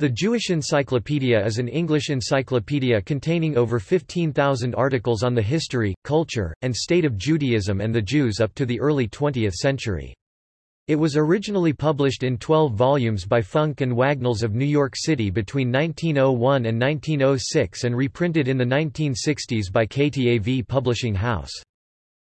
The Jewish Encyclopedia is an English encyclopedia containing over 15,000 articles on the history, culture, and state of Judaism and the Jews up to the early 20th century. It was originally published in 12 volumes by Funk and Wagnalls of New York City between 1901 and 1906 and reprinted in the 1960s by KTAV Publishing House.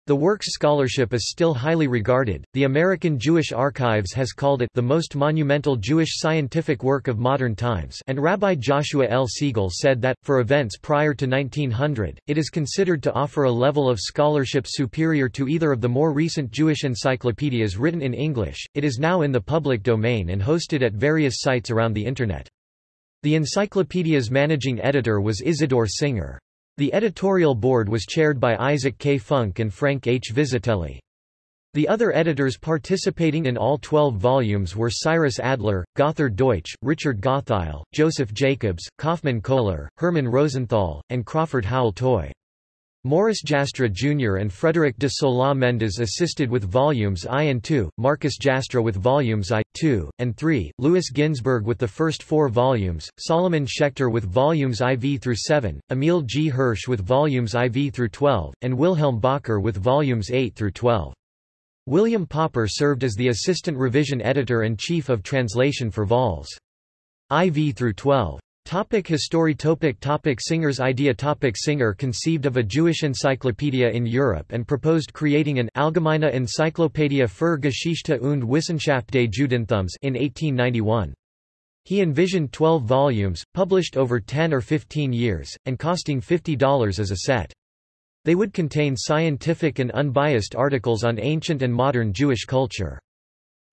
The work's scholarship is still highly regarded. The American Jewish Archives has called it the most monumental Jewish scientific work of modern times, and Rabbi Joshua L. Siegel said that, for events prior to 1900, it is considered to offer a level of scholarship superior to either of the more recent Jewish encyclopedias written in English. It is now in the public domain and hosted at various sites around the Internet. The encyclopedia's managing editor was Isidore Singer. The editorial board was chaired by Isaac K. Funk and Frank H. Vizetelly. The other editors participating in all 12 volumes were Cyrus Adler, Gotthard Deutsch, Richard Gottheil, Joseph Jacobs, Kaufmann Kohler, Hermann Rosenthal, and Crawford Howell Toy. Morris Jastrow Jr. and Frederick de Sola Mendes assisted with volumes I and II, Marcus Jastrow with volumes I, II, and III, Louis Ginzberg with the first four volumes, Solomon Schechter with volumes IV through 7, Emil G. Hirsch with volumes IV through 12, and Wilhelm Bacher with volumes 8 through 12. William Popper served as the assistant revision editor and chief of translation for vols. IV through 12. Topic history topic topic Singer's idea topic Singer conceived of a Jewish encyclopedia in Europe and proposed creating an Allgemeine Enzyklopädie für Geschichte und Wissenschaft des Judentums in 1891. He envisioned 12 volumes, published over 10 or 15 years, and costing $50 as a set. They would contain scientific and unbiased articles on ancient and modern Jewish culture.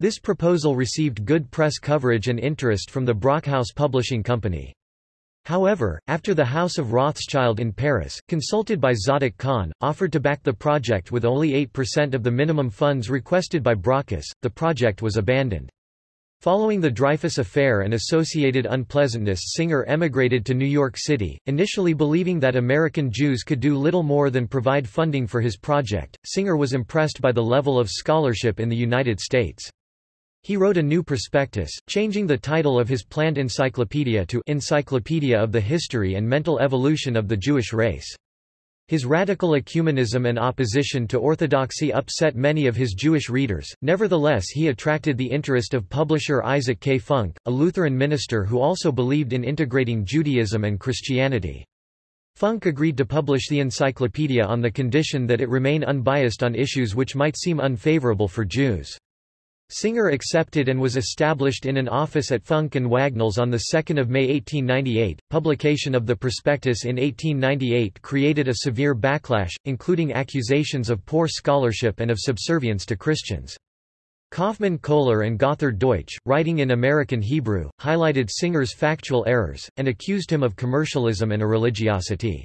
This proposal received good press coverage and interest from the Brockhaus Publishing Company. However, after the House of Rothschild in Paris, consulted by Zadoc Kahn, offered to back the project with only 8% of the minimum funds requested by Brockhaus, the project was abandoned. Following the Dreyfus Affair and associated unpleasantness Singer emigrated to New York City, initially believing that American Jews could do little more than provide funding for his project. Singer was impressed by the level of scholarship in the United States. He wrote a new prospectus, changing the title of his planned encyclopedia to Encyclopedia of the History and Mental Evolution of the Jewish Race. His radical ecumenism and opposition to orthodoxy upset many of his Jewish readers, nevertheless he attracted the interest of publisher Isaac K. Funk, a Lutheran minister who also believed in integrating Judaism and Christianity. Funk agreed to publish the encyclopedia on the condition that it remain unbiased on issues which might seem unfavorable for Jews. Singer accepted and was established in an office at Funk and Wagnalls on 2 May 1898. Publication of the prospectus in 1898 created a severe backlash, including accusations of poor scholarship and of subservience to Christians. Kaufmann Kohler and Gotthard Deutsch, writing in American Hebrew, highlighted Singer's factual errors, and accused him of commercialism and irreligiosity.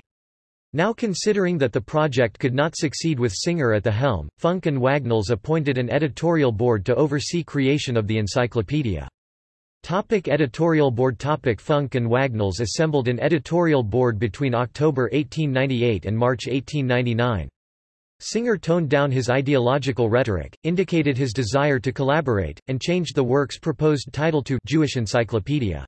Now considering that the project could not succeed with Singer at the helm, Funk and Wagnalls appointed an editorial board to oversee creation of the encyclopedia. Topic editorial board Topic Funk and Wagnalls assembled an editorial board between October 1898 and March 1899. Singer toned down his ideological rhetoric, indicated his desire to collaborate, and changed the work's proposed title to Jewish Encyclopedia.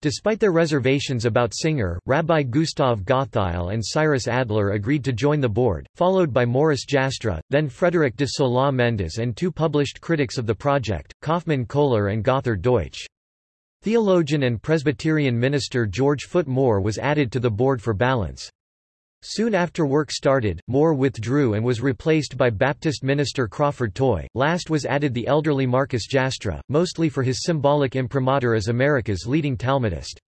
Despite their reservations about Singer, Rabbi Gustav Gottheil and Cyrus Adler agreed to join the board, followed by Morris Jastrow, then Frederick de Sola Mendes and two published critics of the project, Kaufmann Kohler and Gotthard Deutsch. Theologian and Presbyterian minister George Foot Moore was added to the board for balance. Soon after work started, Moore withdrew and was replaced by Baptist minister Crawford Toy. Last was added the elderly Marcus Jastrow, mostly for his symbolic imprimatur as America's leading Talmudist.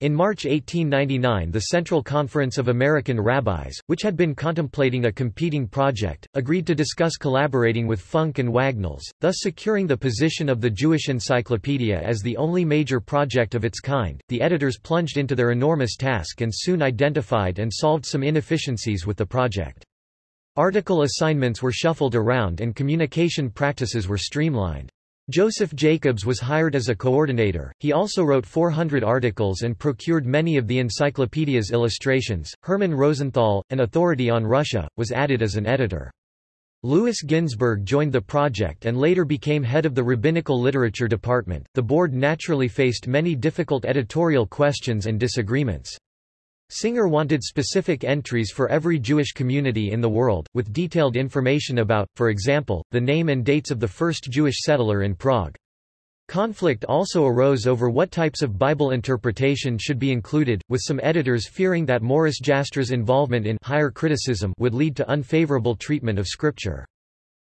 In March 1899 the Central Conference of American Rabbis, which had been contemplating a competing project, agreed to discuss collaborating with Funk and Wagnalls, thus securing the position of the Jewish Encyclopedia as the only major project of its kind. The editors plunged into their enormous task and soon identified and solved some inefficiencies with the project. Article assignments were shuffled around and communication practices were streamlined. Joseph Jacobs was hired as a coordinator. He also wrote 400 articles and procured many of the encyclopedia's illustrations. Hermann Rosenthal, an authority on Russia, was added as an editor. Louis Ginzberg joined the project and later became head of the rabbinical literature department. The board naturally faced many difficult editorial questions and disagreements. Singer wanted specific entries for every Jewish community in the world, with detailed information about, for example, the name and dates of the first Jewish settler in Prague. Conflict also arose over what types of Bible interpretation should be included, with some editors fearing that Morris Jastrow's involvement in higher criticism would lead to unfavorable treatment of Scripture.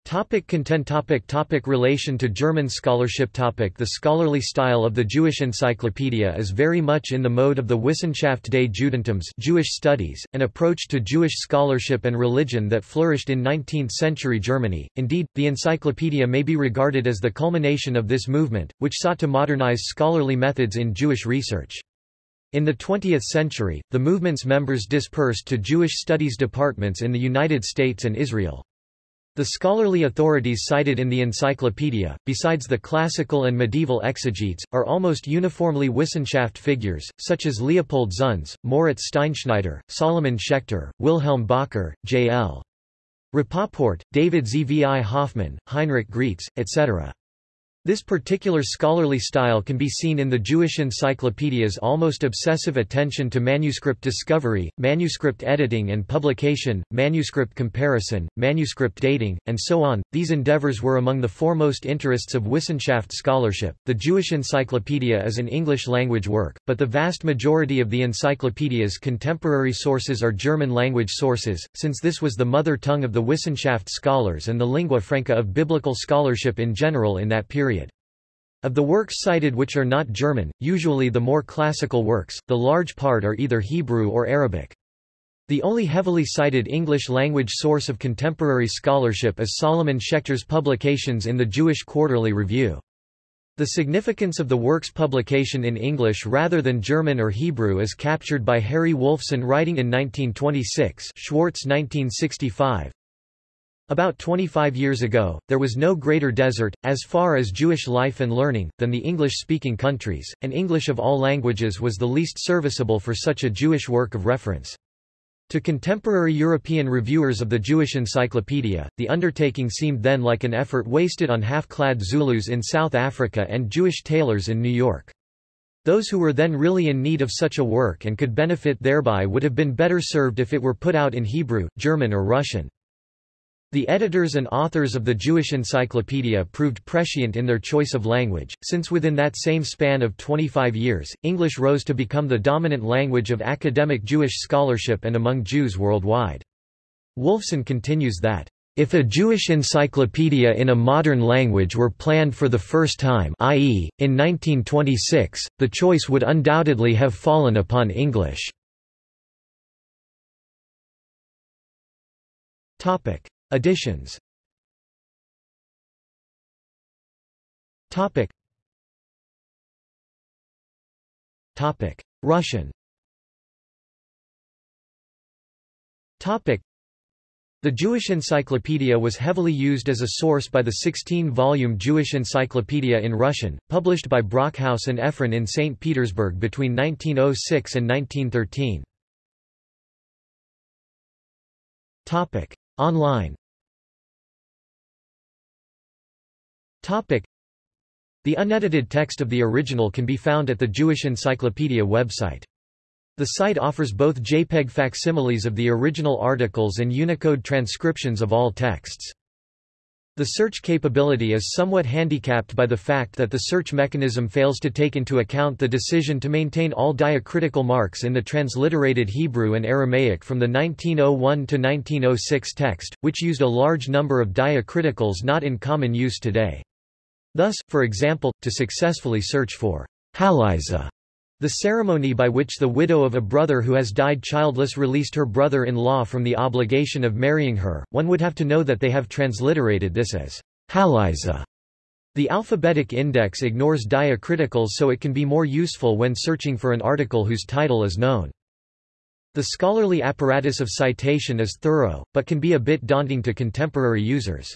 Topic content topic topic Relation to German scholarship topic The scholarly style of the Jewish Encyclopedia is very much in the mode of the Wissenschaft des Judentums Jewish studies, an approach to Jewish scholarship and religion that flourished in 19th-century Germany. Indeed, the encyclopedia may be regarded as the culmination of this movement, which sought to modernize scholarly methods in Jewish research. In the 20th century, the movement's members dispersed to Jewish studies departments in the United States and Israel. The scholarly authorities cited in the encyclopedia, besides the classical and medieval exegetes, are almost uniformly Wissenschaft figures, such as Leopold Zunz, Moritz Steinschneider, Solomon Schechter, Wilhelm Bacher, J.L. Rapoport, David Zvi Hoffmann, Heinrich Graetz, etc. This particular scholarly style can be seen in the Jewish encyclopedia's almost obsessive attention to manuscript discovery, manuscript editing and publication, manuscript comparison, manuscript dating, and so on. These endeavors were among the foremost interests of Wissenschaft scholarship. The Jewish Encyclopedia is an English language work, but the vast majority of the encyclopedia's contemporary sources are German language sources, since this was the mother tongue of the Wissenschaft scholars and the lingua franca of biblical scholarship in general in that period. Of the works cited which are not German, usually the more classical works, the large part are either Hebrew or Arabic. The only heavily cited English-language source of contemporary scholarship is Solomon Schechter's publications in the Jewish Quarterly Review. The significance of the work's publication in English rather than German or Hebrew is captured by Harry Wolfson writing in 1926 Schwartz 1965, about 25 years ago, there was no greater desert, as far as Jewish life and learning, than the English-speaking countries, and English of all languages was the least serviceable for such a Jewish work of reference. To contemporary European reviewers of the Jewish Encyclopedia, the undertaking seemed then like an effort wasted on half-clad Zulus in South Africa and Jewish tailors in New York. Those who were then really in need of such a work and could benefit thereby would have been better served if it were put out in Hebrew, German or Russian. The editors and authors of the Jewish Encyclopedia proved prescient in their choice of language, since within that same span of 25 years, English rose to become the dominant language of academic Jewish scholarship and among Jews worldwide. Wolfson continues that, if a Jewish encyclopedia in a modern language were planned for the first time i.e., in 1926, the choice would undoubtedly have fallen upon English. Additions. Topic. Topic. Russian. Topic. The Jewish Encyclopedia was heavily used as a source by the 16-volume Jewish Encyclopedia in Russian, published by Brockhaus and Ephron in St. Petersburg between 1906 and 1913. Topic. Online Topic. The unedited text of the original can be found at the Jewish Encyclopedia website. The site offers both JPEG facsimiles of the original articles and Unicode transcriptions of all texts. The search capability is somewhat handicapped by the fact that the search mechanism fails to take into account the decision to maintain all diacritical marks in the transliterated Hebrew and Aramaic from the 1901–1906 text, which used a large number of diacriticals not in common use today. Thus, for example, to successfully search for haliza, the ceremony by which the widow of a brother who has died childless released her brother-in-law from the obligation of marrying her, one would have to know that they have transliterated this as haliza. The alphabetic index ignores diacriticals so it can be more useful when searching for an article whose title is known. The scholarly apparatus of citation is thorough, but can be a bit daunting to contemporary users.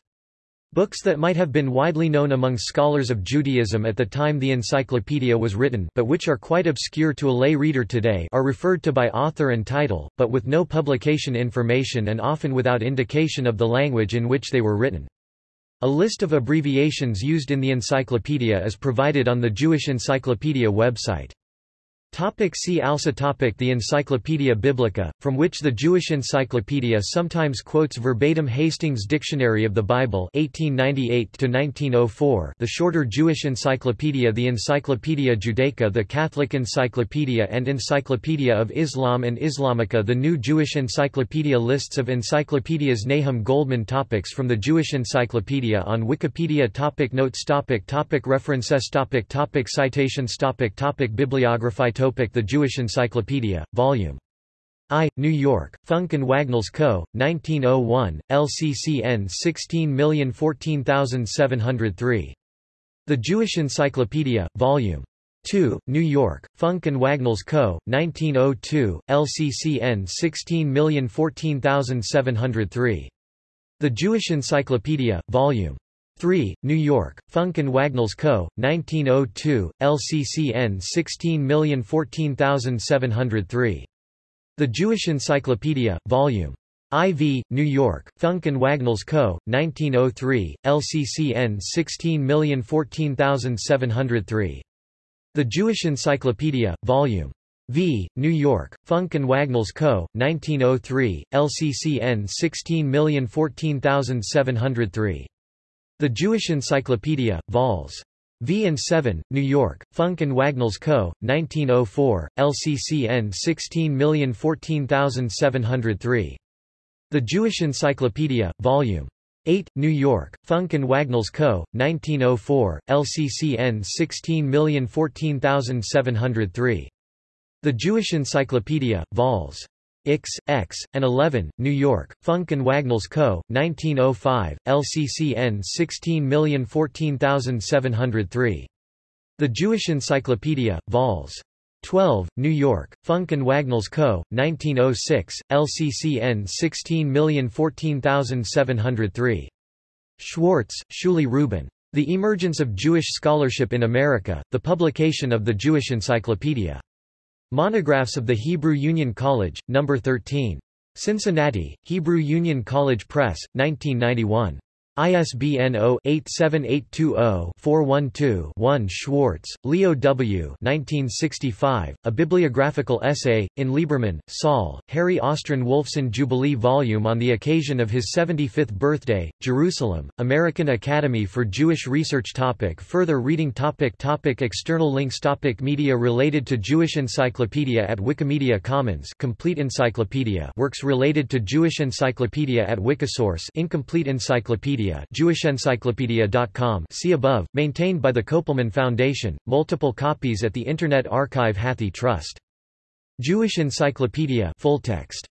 Books that might have been widely known among scholars of Judaism at the time the encyclopedia was written but which are quite obscure to a lay reader today are referred to by author and title, but with no publication information and often without indication of the language in which they were written. A list of abbreviations used in the encyclopedia is provided on the Jewish Encyclopedia website. Topic see also topic The Encyclopaedia Biblica, from which the Jewish Encyclopedia sometimes quotes verbatim Hastings Dictionary of the Bible 1898 The shorter Jewish Encyclopedia The Encyclopaedia Judaica The Catholic Encyclopedia and Encyclopedia of Islam and Islamica The New Jewish Encyclopedia Lists of encyclopedias Nahum Goldmann Topics from the Jewish Encyclopedia on Wikipedia topic Notes topic topic References topic topic Citations topic topic Bibliography Topic The Jewish Encyclopedia, Vol. I, New York, Funk and Wagnalls Co., 1901, LCCN 16014703. The Jewish Encyclopedia, Vol. 2, New York, Funk and Wagnalls Co., 1902, LCCN 16014703. The Jewish Encyclopedia, Vol. 3, New York, Funk and Wagnalls Co., 1902, LCCN 16014703. The Jewish Encyclopedia, Vol. IV, New York, Funk and Wagnalls Co., 1903, LCCN 16014703. The Jewish Encyclopedia, Vol. V, New York, Funk and Wagnalls Co., 1903, LCCN 16014703. The Jewish Encyclopedia, Vols. V and 7, New York, Funk and Wagnalls Co., 1904, LCCN 16014703. The Jewish Encyclopedia, Vol. 8, New York, Funk and Wagnalls Co., 1904, LCCN 16014703. The Jewish Encyclopedia, Vols. X, X, and 11, New York, Funk and Wagnalls Co., 1905, LCCN 16014703. The Jewish Encyclopedia, Vols. 12, New York, Funk and Wagnalls Co., 1906, LCCN 16014703. Schwartz, Shuli Rubin. The Emergence of Jewish Scholarship in America, the publication of the Jewish Encyclopedia. Monographs of the Hebrew Union College, No. 13. Cincinnati, Hebrew Union College Press, 1991. ISBN 0-87820-412-1 Schwartz, Leo W. 1965, A Bibliographical Essay, in Lieberman, Saul, Harry Austryn Wolfson Jubilee Volume on the occasion of his 75th birthday, Jerusalem, American Academy for Jewish Research topic Further reading topic topic External links topic Media related to Jewish Encyclopedia at Wikimedia Commons Complete Encyclopedia Works related to Jewish Encyclopedia at Wikisource Incomplete Encyclopedia JewishEncyclopedia.com see above, maintained by the Kopelman Foundation, multiple copies at the Internet Archive Hathi Trust. Jewish Encyclopedia full text.